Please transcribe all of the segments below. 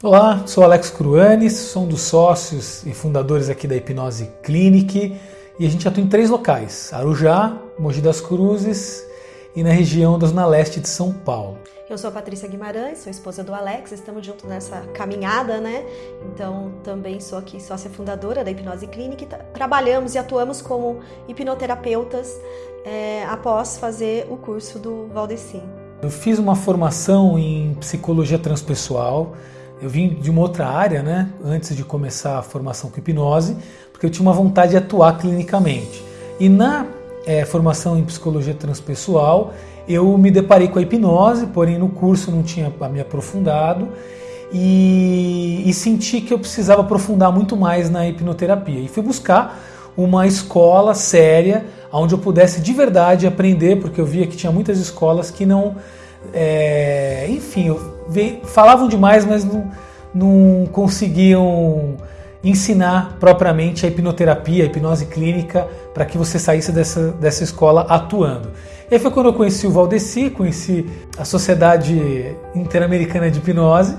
Olá, sou Alex Cruanes, sou um dos sócios e fundadores aqui da Hipnose Clinic e a gente atua em três locais: Arujá, Mogi das Cruzes e na região da Zona Leste de São Paulo. Eu sou a Patrícia Guimarães, sou esposa do Alex, estamos juntos nessa caminhada, né? Então, também sou aqui sócia fundadora da Hipnose Clinic. Trabalhamos e atuamos como hipnoterapeutas é, após fazer o curso do Valdeci. Eu fiz uma formação em psicologia transpessoal eu vim de uma outra área, né, antes de começar a formação com hipnose, porque eu tinha uma vontade de atuar clinicamente. E na é, formação em psicologia transpessoal, eu me deparei com a hipnose, porém no curso não tinha me aprofundado e, e senti que eu precisava aprofundar muito mais na hipnoterapia. E fui buscar uma escola séria onde eu pudesse de verdade aprender, porque eu via que tinha muitas escolas que não é, enfim, falavam demais, mas não, não conseguiam ensinar propriamente a hipnoterapia, a hipnose clínica, para que você saísse dessa, dessa escola atuando. E aí foi quando eu conheci o Valdeci, conheci a Sociedade Interamericana de Hipnose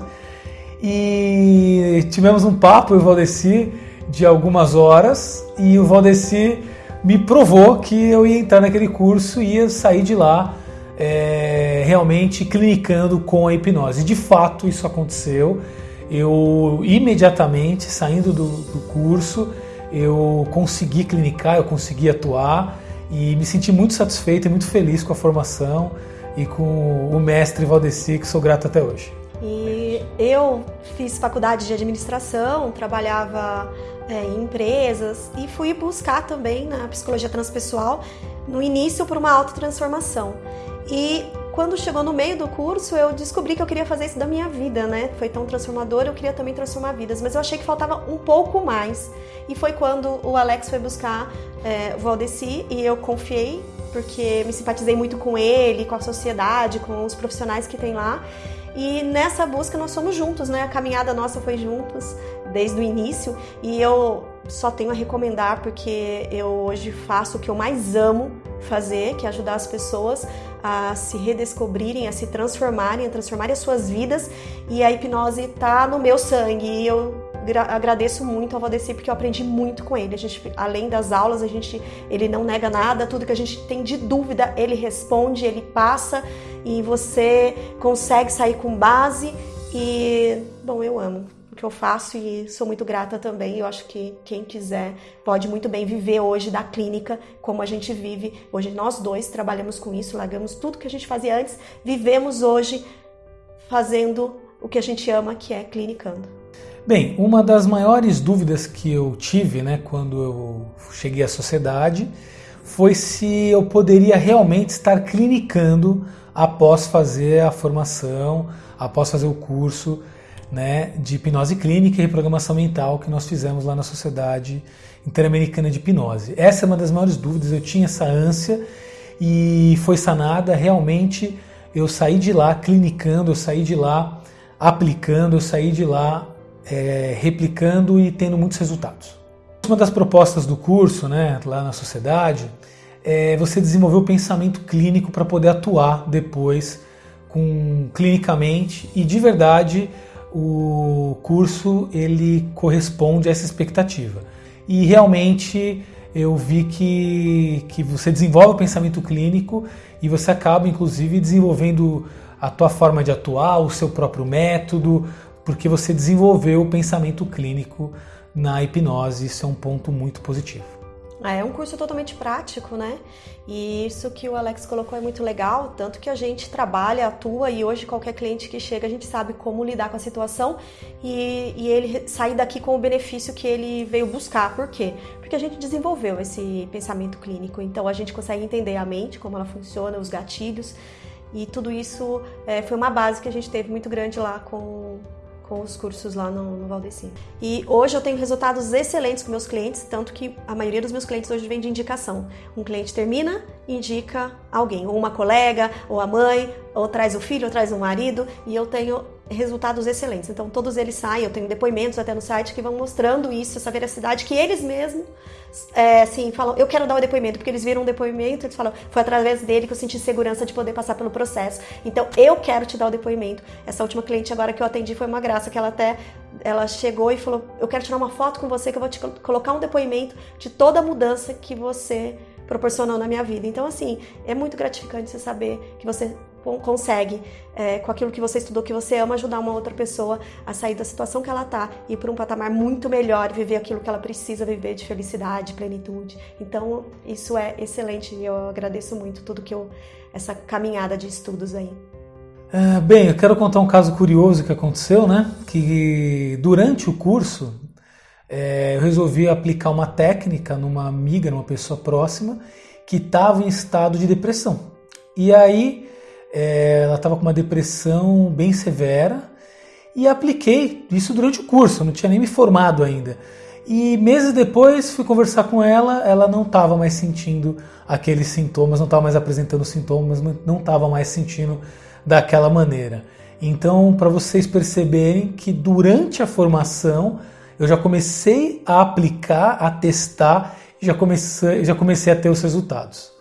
e tivemos um papo, eu e o Valdeci, de algumas horas e o Valdeci me provou que eu ia entrar naquele curso e ia sair de lá é, realmente clinicando com a hipnose. De fato, isso aconteceu. Eu imediatamente, saindo do, do curso, eu consegui clinicar, eu consegui atuar e me senti muito satisfeito e muito feliz com a formação e com o mestre Valdeci, que sou grato até hoje. E eu fiz faculdade de administração, trabalhava é, em empresas e fui buscar também na psicologia transpessoal no início por uma autotransformação. E quando chegou no meio do curso, eu descobri que eu queria fazer isso da minha vida, né? Foi tão transformador, eu queria também transformar vidas, mas eu achei que faltava um pouco mais. E foi quando o Alex foi buscar é, o Valdeci e eu confiei, porque me simpatizei muito com ele, com a sociedade, com os profissionais que tem lá. E nessa busca nós somos juntos, né? A caminhada nossa foi juntos desde o início e eu só tenho a recomendar porque eu hoje faço o que eu mais amo fazer, que é ajudar as pessoas a se redescobrirem, a se transformarem, a transformarem as suas vidas. E a hipnose está no meu sangue e eu agradeço muito ao Valdeci porque eu aprendi muito com ele. A gente, além das aulas, a gente, ele não nega nada, tudo que a gente tem de dúvida, ele responde, ele passa e você consegue sair com base e bom, eu amo que eu faço e sou muito grata também. Eu acho que quem quiser pode muito bem viver hoje da clínica como a gente vive. Hoje nós dois trabalhamos com isso, largamos tudo que a gente fazia antes, vivemos hoje fazendo o que a gente ama, que é clinicando. Bem, uma das maiores dúvidas que eu tive, né, quando eu cheguei à sociedade, foi se eu poderia realmente estar clinicando após fazer a formação, após fazer o curso né, de hipnose clínica e reprogramação mental que nós fizemos lá na Sociedade Interamericana de Hipnose. Essa é uma das maiores dúvidas, eu tinha essa ânsia e foi sanada. Realmente eu saí de lá clinicando, eu saí de lá aplicando, eu saí de lá é, replicando e tendo muitos resultados. Uma das propostas do curso, né, lá na sociedade, é você desenvolver o pensamento clínico para poder atuar depois com clinicamente e de verdade o curso ele corresponde a essa expectativa. E realmente eu vi que, que você desenvolve o pensamento clínico e você acaba, inclusive, desenvolvendo a tua forma de atuar, o seu próprio método, porque você desenvolveu o pensamento clínico na hipnose. Isso é um ponto muito positivo. É, é um curso totalmente prático, né? E isso que o Alex colocou é muito legal, tanto que a gente trabalha, atua e hoje qualquer cliente que chega a gente sabe como lidar com a situação e, e ele sair daqui com o benefício que ele veio buscar. Por quê? Porque a gente desenvolveu esse pensamento clínico, então a gente consegue entender a mente, como ela funciona, os gatilhos e tudo isso é, foi uma base que a gente teve muito grande lá com com os cursos lá no, no Valdeci. E hoje eu tenho resultados excelentes com meus clientes, tanto que a maioria dos meus clientes hoje vem de indicação. Um cliente termina, indica alguém, ou uma colega, ou a mãe, ou traz o filho, ou traz o marido, e eu tenho resultados excelentes. Então todos eles saem, eu tenho depoimentos até no site que vão mostrando isso, essa veracidade que eles mesmos é, assim, falam, eu quero dar o depoimento, porque eles viram um depoimento, eles falam, foi através dele que eu senti segurança de poder passar pelo processo. Então eu quero te dar o depoimento. Essa última cliente agora que eu atendi foi uma graça, que ela até ela chegou e falou, eu quero tirar uma foto com você, que eu vou te colocar um depoimento de toda a mudança que você proporcionou na minha vida. Então, assim, é muito gratificante você saber que você consegue, é, com aquilo que você estudou, que você ama, ajudar uma outra pessoa a sair da situação que ela está e ir para um patamar muito melhor, viver aquilo que ela precisa viver de felicidade, plenitude. Então, isso é excelente e eu agradeço muito tudo que eu essa caminhada de estudos aí. É, bem, eu quero contar um caso curioso que aconteceu, né? Que durante o curso é, eu resolvi aplicar uma técnica numa amiga, numa pessoa próxima, que estava em estado de depressão. E aí é, ela estava com uma depressão bem severa e apliquei isso durante o curso, eu não tinha nem me formado ainda. E meses depois fui conversar com ela, ela não estava mais sentindo aqueles sintomas, não estava mais apresentando sintomas, não estava mais sentindo daquela maneira. Então, para vocês perceberem que durante a formação eu já comecei a aplicar, a testar, já comecei, já comecei a ter os resultados.